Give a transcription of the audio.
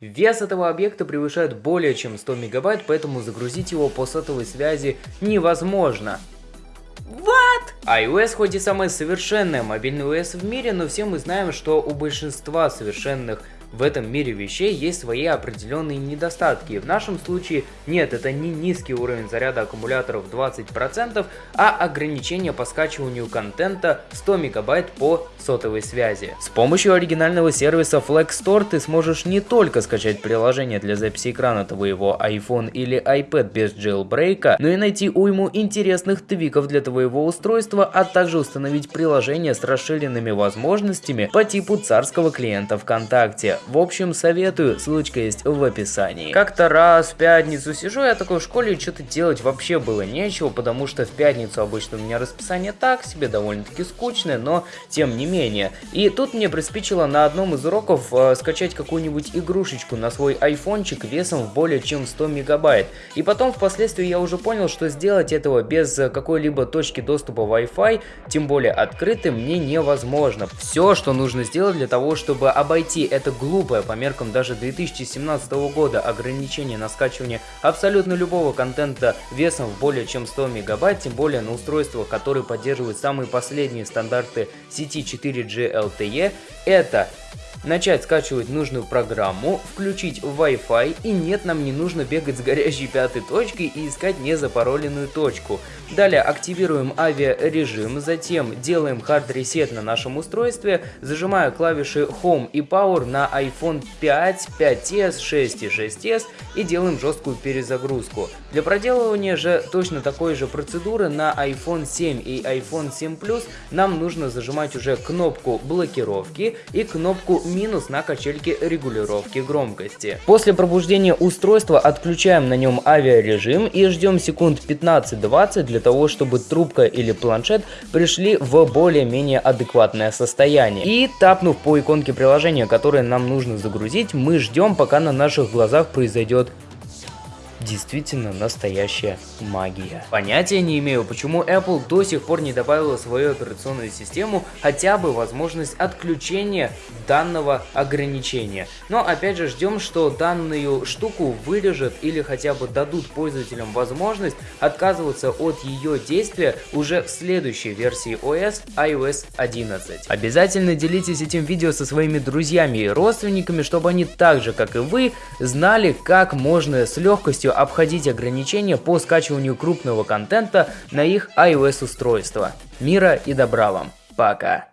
Вес этого объекта превышает более чем 100 мегабайт, поэтому загрузить его по сотовой связи невозможно. What? iOS хоть и самая совершенная мобильный OS в мире, но все мы знаем, что у большинства совершенных в этом мире вещей есть свои определенные недостатки. В нашем случае нет, это не низкий уровень заряда аккумуляторов 20%, а ограничение по скачиванию контента 100 мегабайт по сотовой связи. С помощью оригинального сервиса Flex Store ты сможешь не только скачать приложение для записи экрана твоего iPhone или iPad без jailbreak, но и найти уйму интересных твиков для твоего устройства, а также установить приложение с расширенными возможностями по типу царского клиента ВКонтакте. В общем, советую, ссылочка есть в описании. Как-то раз в пятницу сижу я такой в школе, что-то делать вообще было нечего, потому что в пятницу обычно у меня расписание так себе, довольно-таки скучное, но тем не менее. И тут мне приспичило на одном из уроков э, скачать какую-нибудь игрушечку на свой айфончик весом в более чем 100 мегабайт. И потом впоследствии я уже понял, что сделать этого без какой-либо точки доступа Wi-Fi, тем более открытой, мне невозможно. Все, что нужно сделать для того, чтобы обойти это глупое глупое по меркам даже 2017 года. Ограничение на скачивание абсолютно любого контента весом в более чем 100 мегабайт, тем более на устройствах, которые поддерживают самые последние стандарты сети 4G LTE, это начать скачивать нужную программу, включить Wi-Fi и нет, нам не нужно бегать с горящей пятой точкой и искать незапароленную точку. Далее активируем авиарежим, затем делаем reset на нашем устройстве, зажимая клавиши Home и Power на iPhone 5, 5s, 6 и 6s и делаем жесткую перезагрузку. Для проделывания же точно такой же процедуры на iPhone 7 и iPhone 7 Plus нам нужно зажимать уже кнопку блокировки и кнопку минус на качельке регулировки громкости. После пробуждения устройства отключаем на нем авиарежим и ждем секунд 15-20 для того, чтобы трубка или планшет пришли в более-менее адекватное состояние. И тапнув по иконке приложения, которое нам нужно загрузить, мы ждем, пока на наших глазах произойдет действительно настоящая магия. Понятия не имею, почему Apple до сих пор не добавила в свою операционную систему хотя бы возможность отключения данного ограничения. Но опять же ждем, что данную штуку вырежут или хотя бы дадут пользователям возможность отказываться от ее действия уже в следующей версии OS iOS 11. Обязательно делитесь этим видео со своими друзьями и родственниками, чтобы они так же как и вы знали, как можно с легкостью полностью обходить ограничения по скачиванию крупного контента на их iOS устройства. Мира и добра вам. Пока.